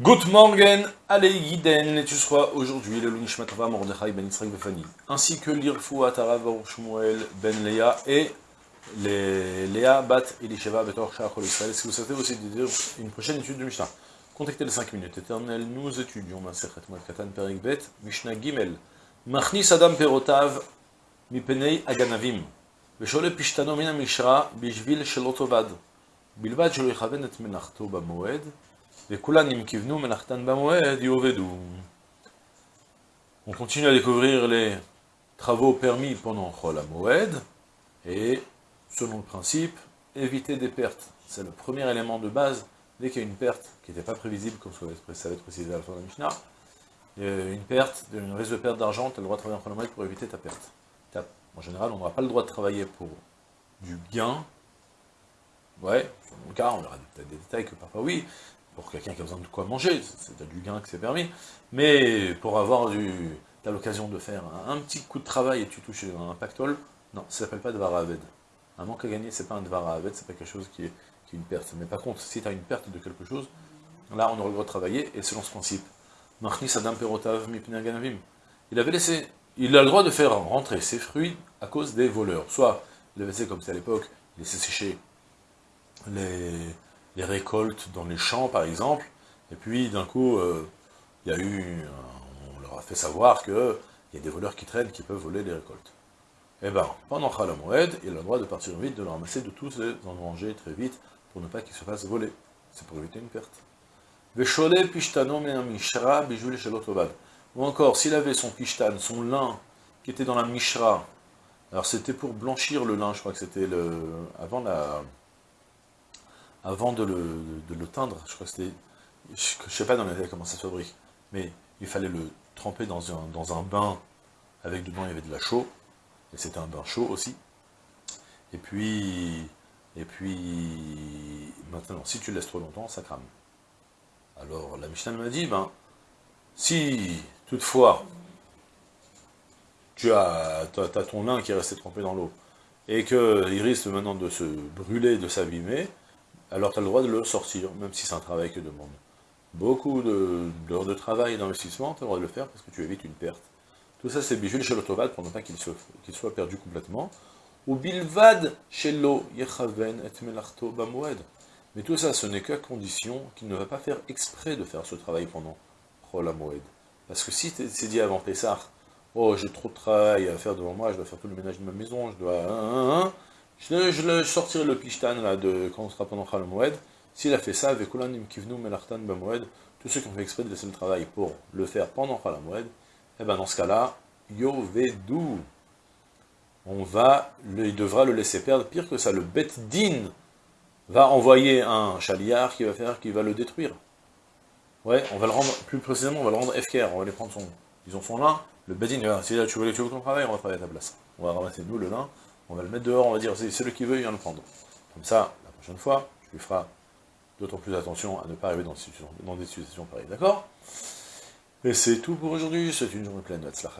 Good morning, allez Yiden, et tu seras aujourd'hui le Lunishmat Rava Mordechai ben Yitzhak Befani, ainsi que l'Irfouat Arav Shmuel ben Léa et les Léa Bat Elisheva Betor Shachol Israël. Si vous souhaitez aussi dire une prochaine étude de Mishnah, contactez les 5 minutes éternelles, nous étudions Maserhet Moed Katan Perik Bet, Mishnah Gimel, Machnis Adam Perotav, Mipenei Aganavim, ושולה פשתנו מן המשרה בשביל שלא תאבד, בלבד שלא יכוון את מלאכתו במועד, ben on continue à découvrir les travaux permis pendant Chol Moed et, selon le principe, éviter des pertes. C'est le premier élément de base. Dès qu'il y a une perte qui n'était pas prévisible, comme ça va être précisé à la fin de la Mishnah, euh, une perte, une risque de perte d'argent, tu as le droit de travailler en Chol Moed pour éviter ta perte. En général, on n'aura pas le droit de travailler pour du gain, Ouais, dans le cas, on aura peut-être des détails que parfois oui, pour quelqu'un qui a besoin de quoi manger, c'est du gain que c'est permis. Mais pour avoir du, l'occasion de faire un, petit coup de travail et tu touches un pactole, non, ça s'appelle pas Dvar Aved. Un manque à gagner, c'est pas un Dvar Aved, c'est pas quelque chose qui est, qui est, une perte. Mais par contre, si tu as une perte de quelque chose, là, on aura le droit de travailler, et selon ce principe, Adam Perotav Il avait laissé il a le droit de faire rentrer ses fruits à cause des voleurs. Soit, il avait laissé comme c'est à l'époque, il sécher les, les, récoltes dans les champs, par exemple, et puis d'un coup, euh, il y a eu, on leur a fait savoir qu'il y a des voleurs qui traînent, qui peuvent voler les récoltes. Eh bien, pendant Khalamoued, il a le droit de partir vite, de le ramasser, de tous les engranger très vite, pour ne pas qu'ils se fassent voler. C'est pour éviter une perte. Ou encore, s'il avait son kishtan, son lin, qui était dans la mishra, alors c'était pour blanchir le lin, je crois que c'était le... avant la... avant de le, le teindre, je crois que c'était... Je sais pas dans les, comment ça se fabrique, mais il fallait le tremper dans un, bain, avec dedans il y avait de la chaux, et c'était un bain chaud aussi. Et puis, et puis, maintenant, si tu laisses trop longtemps, ça crame. Alors, la Mishnah m'a dit, ben, si, toutefois, tu as, ton lin qui est resté trempé dans l'eau, et qu'il risque maintenant de se brûler, de s'abîmer, alors tu as le droit de le sortir, même si c'est un travail que demande. Beaucoup d'heures de, travail et d'investissement, tu as le droit de le faire parce que tu évites une perte. Tout ça, c'est bijul chez l'autovad pour pas qu'il soit perdu complètement. Ou bilvad shelo yechaven et melachto Mais tout ça, ce n'est qu'à condition qu'il ne va pas faire exprès de faire ce travail pendant parce que si c'est dit avant Pessah, oh j'ai trop de travail à faire devant moi, je dois faire tout le ménage de ma maison, je dois... Je, je, sortirai le pishtan là, de, quand on sera pendant Moed. S'il a fait ça, avec Kivnu Melartan Bamoed, tous ceux qui ont fait exprès de laisser le travail pour le faire pendant Moed, eh ben dans ce cas-là, Yovedu, on va, il devra le laisser perdre, pire que ça, le Bet Din va envoyer un chaliard qui va faire, qui va le détruire. Ouais, on va le rendre, plus précisément, on va le rendre FKR, on va les prendre son, ils ont son lin, le badin, si tu veux, tu veux ton travail, on va travailler à ta place. On va ramasser nous le lin, on va le mettre dehors, on va dire, c'est celui qui veut, il vient le prendre. Comme ça, la prochaine fois, tu lui feras d'autant plus attention à ne pas arriver dans des situations, pareilles, d'accord? Et c'est tout pour aujourd'hui, c'est une journée pleine de Tzlach